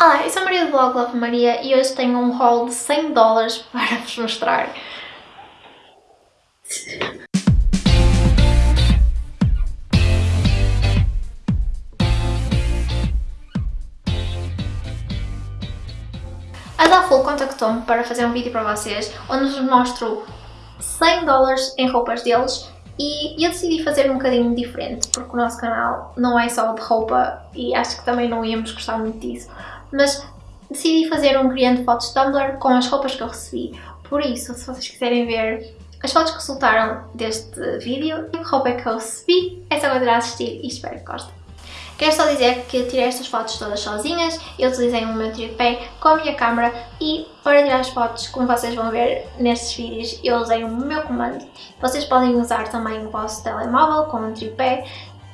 Olá, eu sou a Maria do blog Love Maria e hoje tenho um haul de 100 dólares para vos mostrar. A Daful contactou-me para fazer um vídeo para vocês onde vos mostro 100 dólares em roupas deles e eu decidi fazer um bocadinho diferente porque o nosso canal não é só de roupa e acho que também não íamos gostar muito disso mas decidi fazer um criando fotos Tumblr com as roupas que eu recebi por isso, se vocês quiserem ver as fotos que resultaram deste vídeo e que roupa é que eu recebi, é só continuar assistir e espero que gostem. Quero só dizer que tirei estas fotos todas sozinhas, eu utilizei o meu tripé com a minha câmera e para tirar as fotos, como vocês vão ver nestes vídeos, eu usei o meu comando. Vocês podem usar também o vosso telemóvel com um tripé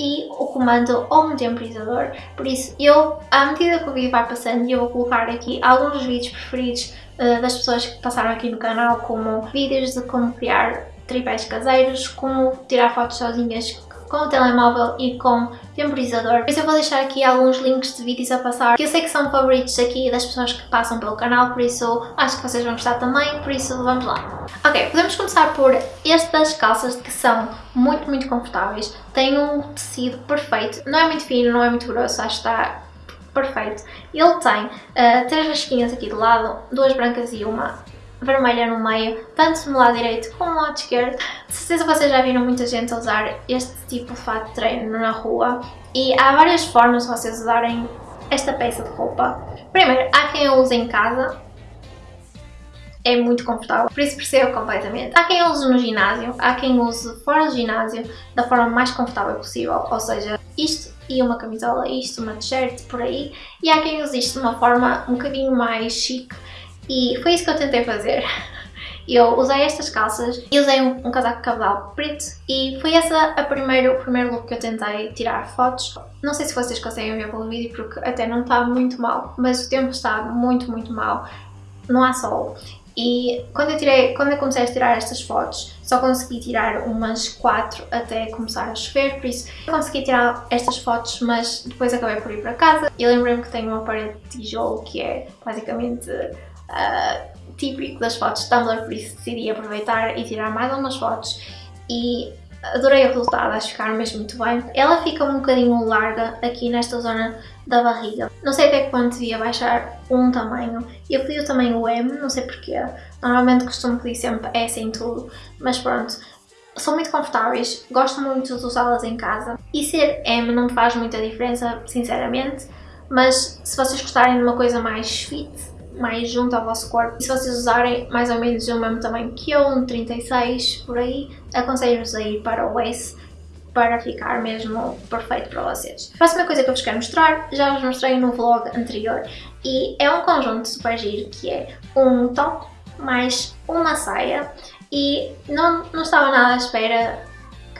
e o comando ou um temporizador, por isso eu, à medida que o vídeo vai passando, eu vou colocar aqui alguns dos vídeos preferidos uh, das pessoas que passaram aqui no canal, como vídeos de como criar tripés caseiros, como tirar fotos sozinhas com o telemóvel e com temporizador. Por isso eu vou deixar aqui alguns links de vídeos a passar, que eu sei que são favoritos aqui das pessoas que passam pelo canal, por isso acho que vocês vão gostar também, por isso vamos lá. Ok, podemos começar por estas calças que são muito, muito confortáveis, têm um tecido perfeito, não é muito fino, não é muito grosso, acho que está perfeito. Ele tem uh, três rasquinhas aqui do lado, duas brancas e uma vermelha no meio, tanto no lado direito como no lado esquerdo. De certeza vocês já viram muita gente usar este tipo de fato de treino na rua e há várias formas de vocês usarem esta peça de roupa. Primeiro, há quem a use em casa, é muito confortável, por isso percebo completamente. Há quem use no ginásio, há quem use fora do ginásio da forma mais confortável possível, ou seja, isto e uma camisola, isto, uma t-shirt, por aí, e há quem use isto de uma forma um bocadinho mais chique e foi isso que eu tentei fazer. Eu usei estas calças e usei um, um casaco cabedal preto e foi esse a primeiro, o primeiro look que eu tentei tirar fotos. Não sei se vocês conseguem ver pelo vídeo porque até não está muito mal, mas o tempo está muito, muito mal. Não há sol. E quando eu, tirei, quando eu comecei a tirar estas fotos, só consegui tirar umas 4 até começar a chover, por isso eu consegui tirar estas fotos, mas depois acabei por ir para casa. E lembrei-me que tenho uma parede de tijolo que é basicamente uh, típico das fotos Tumblr, por isso decidi aproveitar e tirar mais algumas fotos e adorei o resultado, acho que ficaram mesmo muito bem. Ela fica um bocadinho larga aqui nesta zona da barriga. Não sei até quanto devia baixar um tamanho. Eu pedi o tamanho M, não sei porquê. Normalmente costumo pedir sempre S em tudo, mas pronto. São muito confortáveis, gosto muito de usá-las em casa. E ser M não faz muita diferença, sinceramente. Mas se vocês gostarem de uma coisa mais fit, mais junto ao vosso corpo. E se vocês usarem mais ou menos o mesmo tamanho que eu, um 36 por aí, aconselho-vos a ir para o S para ficar mesmo perfeito para vocês. A próxima coisa que eu vos quero mostrar, já vos mostrei no vlog anterior, e é um conjunto super giro que é um top mais uma saia e não, não estava nada à espera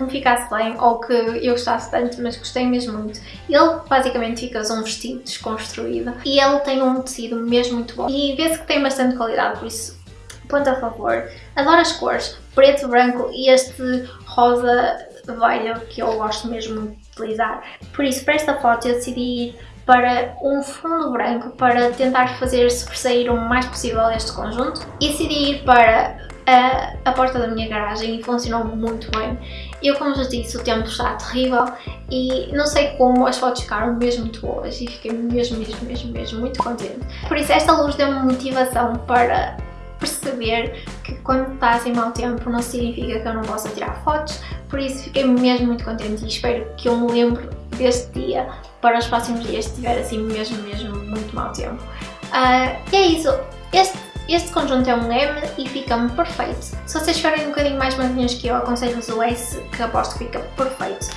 que me ficasse bem ou que eu gostasse tanto, mas gostei mesmo muito. Ele basicamente fica um vestido desconstruído e ele tem um tecido mesmo muito bom e vê-se que tem bastante qualidade, por isso ponto a favor. Adoro as cores, preto, branco e este rosa velho que eu gosto mesmo de utilizar. Por isso, para esta foto eu decidi ir para um fundo branco para tentar fazer sobressair o mais possível este conjunto e decidi ir para a, a porta da minha garagem e funcionou muito bem. Eu, como já disse, o tempo está terrível e não sei como as fotos ficaram mesmo muito boas e fiquei mesmo, mesmo, mesmo, mesmo muito contente. Por isso esta luz deu-me motivação para perceber que quando está assim mau tempo não significa que eu não possa tirar fotos, por isso fiquei mesmo muito contente e espero que eu me lembre deste dia para os próximos dias se tiver assim mesmo, mesmo muito mau tempo. Uh, e é isso, este este conjunto é um M e fica-me perfeito. Se vocês forem um bocadinho mais magrinhos que eu, aconselho-vos o S, que aposto que fica perfeito.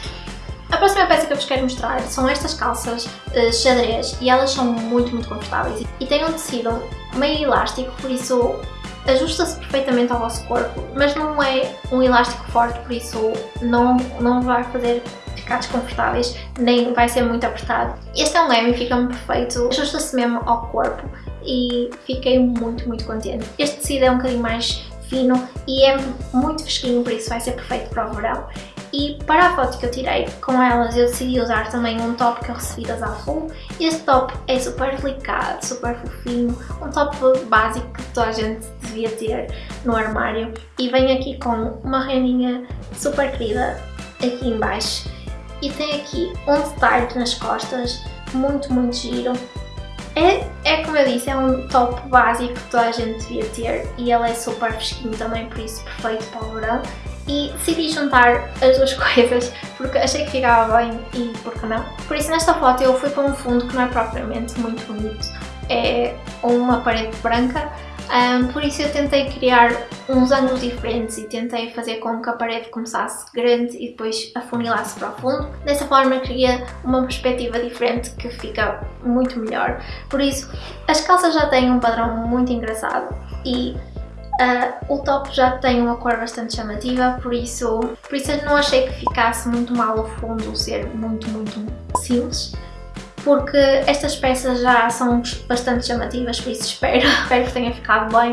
A próxima peça que eu vos quero mostrar são estas calças uh, xadrez e elas são muito, muito confortáveis e têm um tecido meio elástico, por isso ajusta-se perfeitamente ao vosso corpo, mas não é um elástico forte, por isso não, não vai fazer ficar desconfortáveis, nem vai ser muito apertado. Este é um M e fica-me perfeito, ajusta-se mesmo ao corpo e fiquei muito, muito contente. Este tecido é um bocadinho mais fino e é muito fresquinho, por isso vai ser perfeito para o verão. E para a foto que eu tirei com elas eu decidi usar também um top que eu recebi da Zaful. Este top é super delicado, super fofinho, um top básico que toda a gente devia ter no armário. E vem aqui com uma rendinha super querida aqui em baixo. E tem aqui um detalhe nas costas, muito, muito giro. É, é como eu disse, é um top básico que toda a gente devia ter e ele é super fresquinho também, por isso perfeito para o verão. E decidi juntar as duas coisas porque achei que ficava bem e por que não. Por isso nesta foto eu fui para um fundo que não é propriamente muito bonito, é uma parede branca um, por isso eu tentei criar uns ângulos diferentes e tentei fazer com que a parede começasse grande e depois afunilasse para o fundo. Dessa forma cria uma perspectiva diferente que fica muito melhor. Por isso, as calças já têm um padrão muito engraçado e uh, o top já tem uma cor bastante chamativa, por isso, por isso não achei que ficasse muito mal o fundo ser muito, muito simples porque estas peças já são bastante chamativas, por isso espero, espero que tenha ficado bem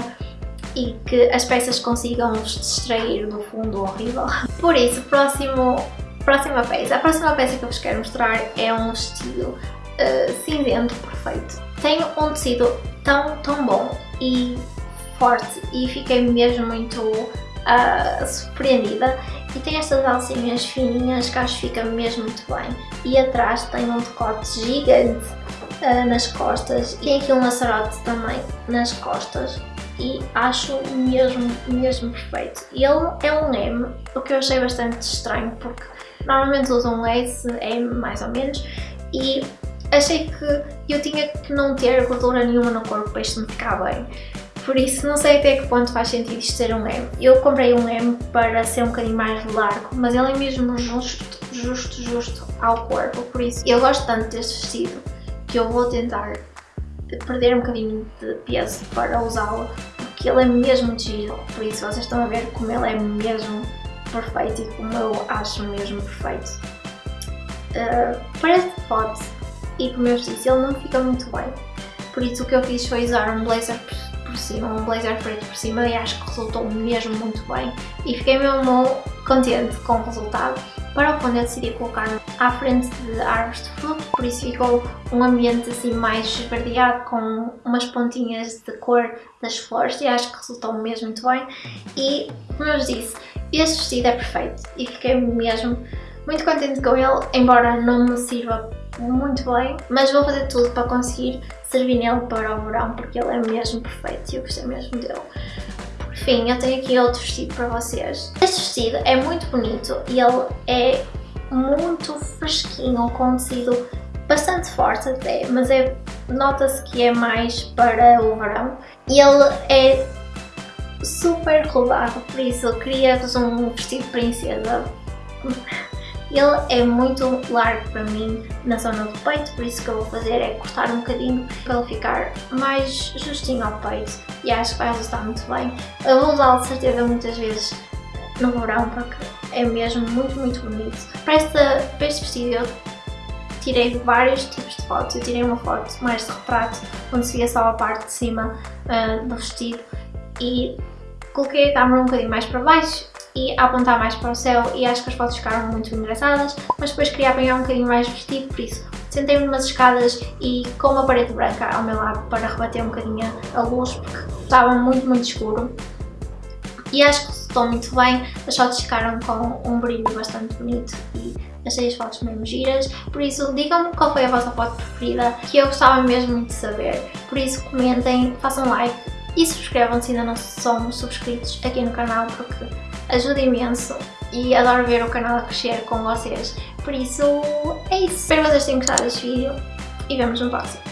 e que as peças consigam nos distrair do fundo horrível. Por isso, próximo, próxima peça. A próxima peça que eu vos quero mostrar é um vestido uh, cinzento perfeito. Tem um tecido tão, tão bom e forte e fiquei mesmo muito uh, surpreendida e tem estas alcinhas fininhas que acho que fica mesmo muito bem. E atrás tem um decote gigante uh, nas costas. E tem aqui um laçarote também nas costas. E acho mesmo, mesmo perfeito. Ele é um M, o que eu achei bastante estranho, porque normalmente usam um S, M mais ou menos. E achei que eu tinha que não ter gordura nenhuma no corpo para isto me ficar bem. Por isso não sei até que ponto faz sentido isto ser um M. Eu comprei um M para ser um bocadinho mais largo, mas ele é mesmo justo, justo, justo ao corpo. Por isso eu gosto tanto deste vestido que eu vou tentar perder um bocadinho de peso para usá-lo, porque ele é mesmo giro. Por isso vocês estão a ver como ele é mesmo perfeito e como eu acho mesmo perfeito. Uh, para esta foto e como eu disse, ele não fica muito bem. Por isso o que eu fiz foi usar um blazer cima, um blazer preto por cima e acho que resultou mesmo muito bem e fiquei mesmo contente com o resultado. Para o fundo eu decidi colocar à frente de árvores de fruto, por isso ficou um ambiente assim mais esverdeado com umas pontinhas de cor das flores e acho que resultou mesmo muito bem e como eu disse, este vestido é perfeito e fiquei mesmo muito contente com ele, embora não me sirva muito bem, mas vou fazer tudo para conseguir servir nele para o verão, porque ele é mesmo perfeito e eu gostei mesmo dele. Por fim, eu tenho aqui outro vestido para vocês. Este vestido é muito bonito e ele é muito fresquinho, com um tecido bastante forte até, mas é, nota-se que é mais para o verão. E ele é super rodado, por isso eu queria-vos um vestido princesa ele é muito largo para mim na zona do peito, por isso que eu vou fazer é cortar um bocadinho para ele ficar mais justinho ao peito e acho que vai resultar muito bem. Eu vou usá-lo de certeza muitas vezes no verão porque é mesmo muito, muito bonito. Para, esta, para este vestido eu tirei vários tipos de fotos. Eu tirei uma foto mais de retrato, onde se via só a parte de cima uh, do vestido e coloquei a câmera um bocadinho mais para baixo e a apontar mais para o céu e acho que as fotos ficaram muito engraçadas, mas depois queria apanhar um bocadinho mais vestido, por isso sentei-me numas escadas e com uma parede branca ao meu lado para rebater um bocadinho a luz, porque estava muito, muito escuro. E acho que resultou muito bem, as fotos ficaram com um brilho bastante bonito e achei as fotos mesmo giras, por isso digam-me qual foi a vossa foto preferida, que eu gostava mesmo muito de saber. Por isso comentem, façam like e subscrevam se ainda não são subscritos aqui no canal, porque ajuda imenso e adoro ver o canal a crescer com vocês. Por isso, é isso. Espero que vocês tenham gostado deste vídeo e vemos no próximo.